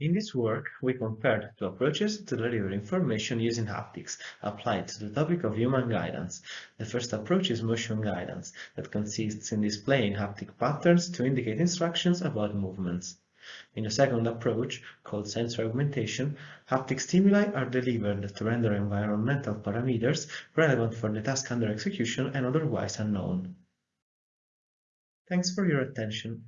In this work, we compared two approaches to deliver information using haptics applied to the topic of human guidance. The first approach is motion guidance, that consists in displaying haptic patterns to indicate instructions about movements. In the second approach, called sensor augmentation, haptic stimuli are delivered to render environmental parameters relevant for the task under execution and otherwise unknown. Thanks for your attention.